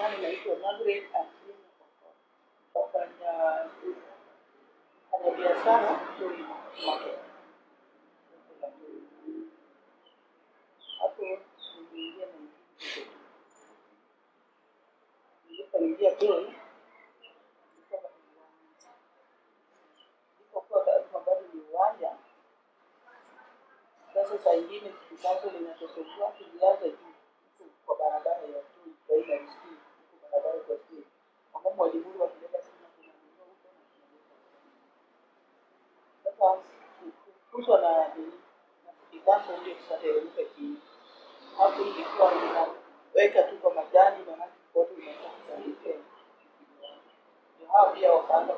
Marekani inaitwa Margaret Atieno wafanya fanya biashara Toi Market. Hapo niliingia na nilipoingia Toi nilikuwa bado ni uwanja. Nilipokuwa kama bado ni uwanja, sasa saa ingine kitu chanzo linatosumbua kilianza juu huku kwa barabara ya Toi baina ya Ilikuwa inaweka tu kwa majani pia wakaanza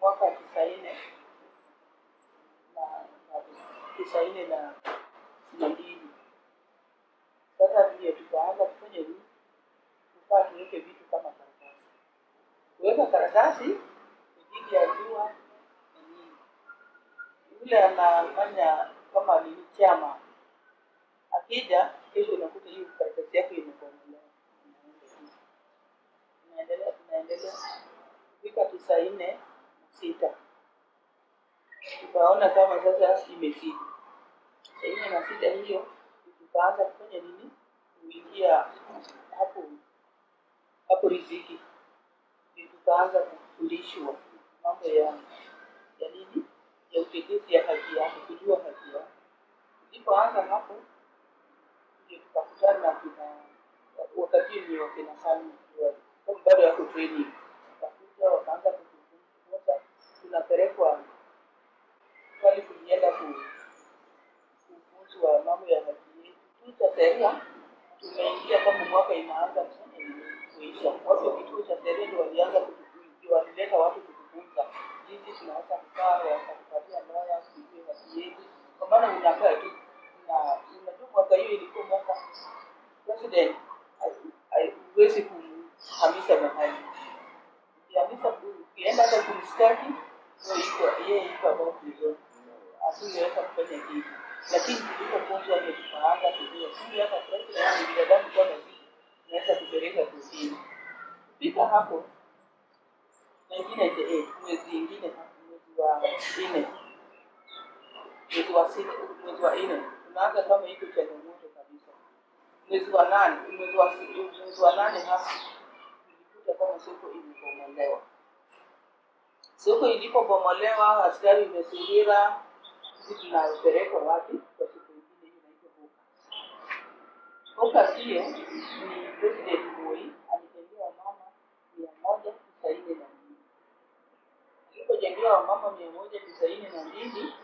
mwaka tisaini na tisaini na mbili. Sasa ndio tukaanza kufanya nini? Tukaa tuweke vitu kama karatasi. Kuweka karatasi ni dhidi ya jua na nini. Yule anafanya kama ni chama akija, kesho unakuta hiyo karatasi yako imekomolewa. Tunaendelea tunaendelea fika tisa na sita. Tukaona kama sasa imefika. Tisaini na sita hiyo tukaanza kufanya nini? Kuingia hapo hapo riziki. Tukaanza kufundishwa mambo ya ya nini ya utetezi ya haki yake kujua haki yake tulipoanza hapo ndio tukakutana na kina wakati ni wakina Salma kwa bado yako training. Wakakuja wakaanza kutufunza tunapelekwa pale tulienda ku kufunzwa mambo ya haki yetu. Tu cha sheria tumeingia kama mwaka inaanza kuisha watu wa kituo cha sheria ndio walianza kutufunza walileta watu kutufunza. Jinsi tunaweza kukaa wakatupatia lawyer kujua haki maana unakaa tu? Na unajua Kwa hiyo ilikuwa mwaka. President haiwezi kuhamisha mahali ukihamisha ukienda hata kumstaki yeye iko about prison. Asingeweza kufanya kitu. Lakini tulipofunzwa ni tukaanza kujua kumbe hata president ni binadamu kama sisi tunaweza kupeleka kusini. kufika hapo 1998 mwezi ingine mwezi wa nne mwezi wa sita mwezi wa nne. Tunaanza kama iko changamoto kabisa. Mwezi wa nane mwezi wa mwezi wa nane hasa tulikuta kama soko ilipomolewa soko ilipobomolewa askari imezingira sisi tunapelekwa wapi? Kwa siku ingine inaitwa Boka. Boka hiyo ni president Moi alijengewa mama mia moja tisaini na mbili. Alipojengewa mama mia moja tisaini na mbili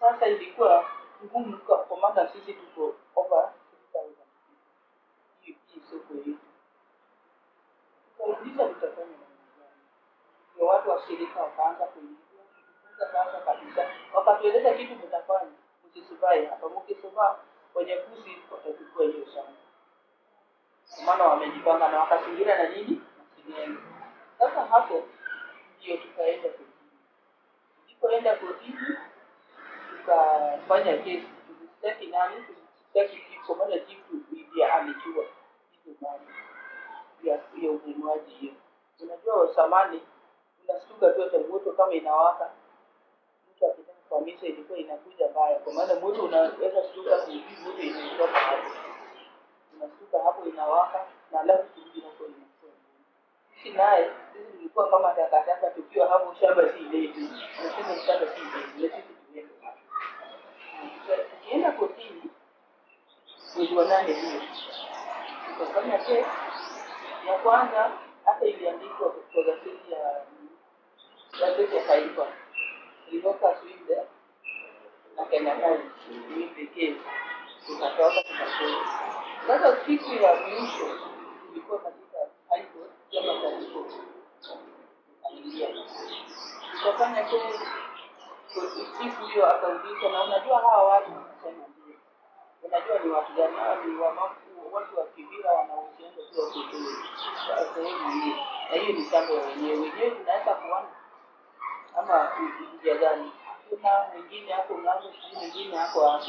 sasa ilikuwa ngumu kwa maana sisi tuko over 6000 hii soko yetu tukauliza tutafanya namna gani ndio watu wa shirika wakaanza kuingia. Kujifunza sasa kabisa. Wakatueleza kitu mtafanya msisubai hapa. Mkisubaa hiyo shamba. Maana wamejipanga na wakazingira na nini? Na singenge sasa hapo ndio tukaenda kotini tulipoenda kotini tukafanya kesi maana ndiye ya ya hiyo. Unajua unastuka tu hata moto kama inawaka. Mtu akitaka kuhamisha ilikuwa inakuja mbaya. Kwa maana moto unaweza stuka moto inaitoka hapo. Unastuka hapo inawaka na alafu kurudi huko sisi naye sisi kama takataka tukiwa hapo shamba si shamba si na sisi tuende hapo tukienda kotini mwezi wa nane hiyo? Tukafanya kesi ya kwanza hata iliandikwa kwa gazeti ya gazeti ya taifa. Ilitoka Sweden na Kenya Times ni pekee. Tukatoka tukatoka. sasa siku ya mwisho ilikuwa katika high court kama taifa tukaingia tukafanya kesi siku hiyo akauliza na unajua hawa watu sema ndio unajua ni wapiganaji wamafu watu wa kibira wanaohusiana tu wakutui sehemu hii, na hiyo ni shamba ya wenyewe. Wenyewe tunaweza kuona ama njia gani. Hakuna, mwingine hapo mlango, sijui mwingine hapo hapo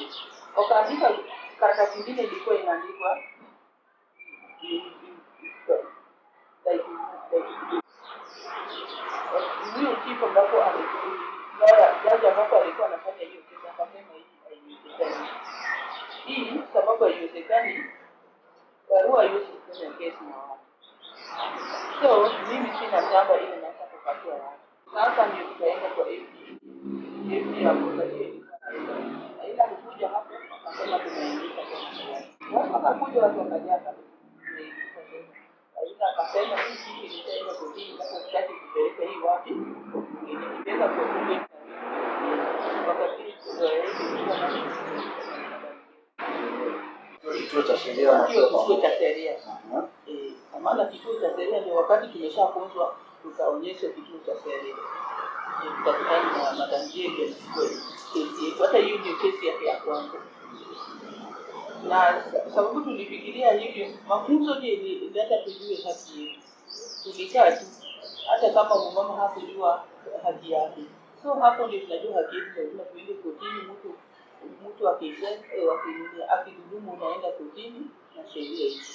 Wakaandika karatasi ingine ilikuwa inaandikwa huyo chifu ambapo jaji ambapo alikuwa anafanya hiyo kesi akasema hii haiwezekani. Hii sababu haiwezekani, barua haiwezi kufanya kesi na watu. So mimi sina shamba ile naweza kupatia watu. Sasa ndio tukaenda kwa ilikuwa naenda. Ila alikuja hapo akasema tunaingiza tena. Watu wakakuja watu wakajaa kabisa. Tumeandika tena. Aidha akasema hii kitu ilishaenda kotini, sasa sitaki kupeleka hii wapi, nilipeleka kwa bunge wakati Kituo cha sheria hiyo kituo cha sheria Eh, maana kituo cha sheria ndio wakati tumeshafunzwa tukaonyesha kituo cha sheria tutakutana na na kesi yetu. Hata hiyo ndio kesi yake ya kwanza na sababu tulifikiria hivyo, mafunzo ndio ndata ilileta tujue haki yetu. Tulikaa tu, hata kama mumama hakujua haki yake, so hapo ndio tunajua haki yetu. Lazima tuende kotini, mtu mtu akisha aki- akidhulumu unaenda kotini na sheria hizo.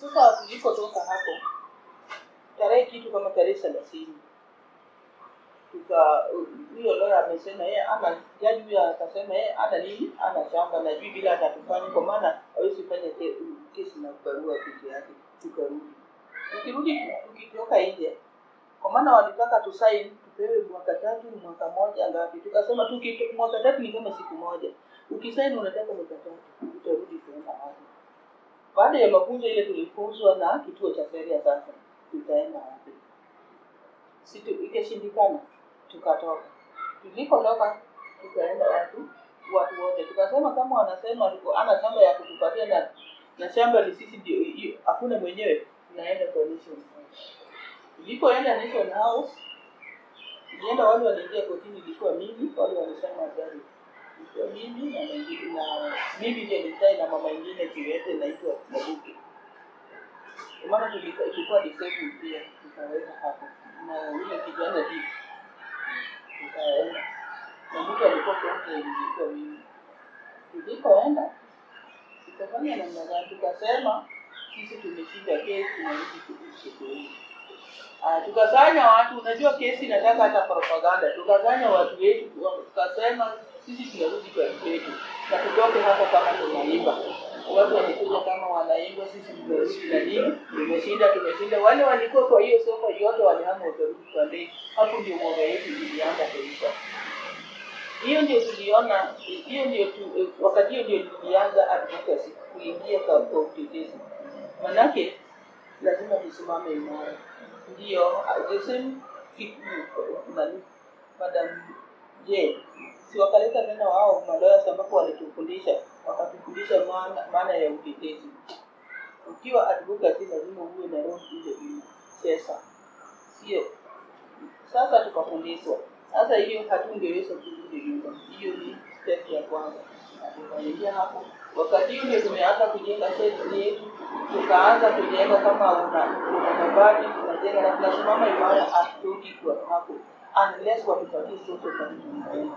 Sasa tulipotoka hapo, tarehe kitu kama tarehe thelathini tuka huyo lawyer amesema yeye ama jaji huyo akasema yeye hata nini ana shamba na juu bila atatufanya kwa maana hawezi fanya ke- kesi na barua peke yake tukarudi tukirudi tukitoka nje kwa maana walitaka tusaini tupewe mwaka tatu mwaka moja ngapi? Tukasema tuki mwaka tatu ni kama siku moja. Ukisaini unataka mwaka tatu utarudi kuenda wapi baada ya mafunzo ile tulifunzwa na kituo cha sheria sasa tutaenda wapi? Situ ikashindikana tukatoka. Tulipotoka tukaenda watu watu wote. Tukasema kama wanasema ana shamba ya kutupatia na na shamba ni sisi ndio hakuna mwenyewe tunaenda kwa nation house. Tulipoenda nation house tulienda wale waliingia kotini ilikuwa mimi wale walisema gari ilikuwa mimi na mwingine na mimi ndiye nilitai na mama ingine kiwete naitwa Mabuke kwa maana tulikuwa disabled pia tukaweka hapo. Na yule kijana hivi tukaenda. Na mtu alikuwa kwanza ilikuwa mimi. Tulipoenda tukafanya namna gani? Tukasema sisi tumeshinda kesi na hizi kotini Ah, tukasanya watu unajua kesi inataka hata propaganda. Tukasanya watu wetu tukasema sisi tunarudi kwa kwetu na tutoke hapa kama tunaimba. Watu walikuja kama wanaimba sisi tumerudi na nini? Tumeshinda tumeshinda. Wale walikuwa kwa hiyo soko yote walihama wakarudi kwa ndege hapo ndio mwoga yetu ilianza kuisha. Hiyo ndio tuliona hiyo ndio tu, wakati hiyo ndio tulianza advocacy kuingia kwa utetezi. Manake lazima tusimame imara. Kitu nani madam je si wakaleta tena wao maloya ambapo walitufundisha wakatufundisha maana maana ya utetezi? Ukiwa advocacy lazima uwe na roho ile pesa. Sio. Sasa tukafundishwa. Sasa hiyo hatungeweza kurudi nyuma. Hiyo ni step ya kwanza Na tukaingia hapo. Wakati ule tumeanza kujenga yetu tukaanza kujenga kama una una mabati tunajenga na tunasimama imara hatutoki kwa hapo. Unless watupatie sote katika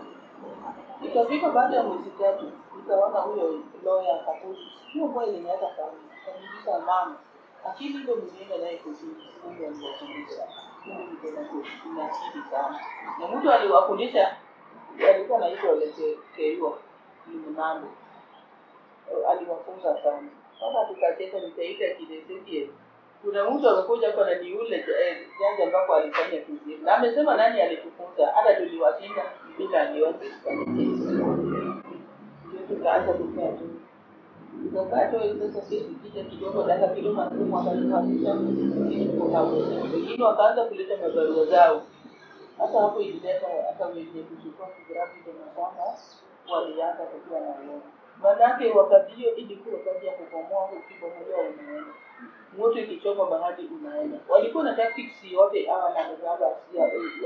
ikafika baada ya mwezi tatu nikaona huyo lawyer akakuja hiyo boy linaweza kama kanisa mama lakini ndio mnienda naye kuzini kwa aliwafundisha. Mungu nikaenda kuna akili sana. Na mtu aliwafundisha alikuwa anaitwa letekeiwa ni nalo aliwafunza sana. Sasa tukacheza nikaita kidesekie kuna mtu amekuja hapa na yule janja jaji ambapo alifanya kuzimu na amesema nani alitufunza? Hata tuliwashinda bila aliwaza tukaanza kukaa tu. Wengine wakaanza kuleta mabarua zao. Hata hapo ilileta hata wenye kuchukua kigrafi mashamba walianza kukiwa na uoga maanake wakati hiyo ilikuwa kazi ya kubomoa ukibomolewa unaenda. Moto ikichoma bahati unaenda. Walikuwa na tactics yote hawa managaba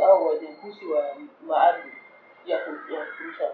au wanyakuzi wa maardhi ya ku- ya kurusha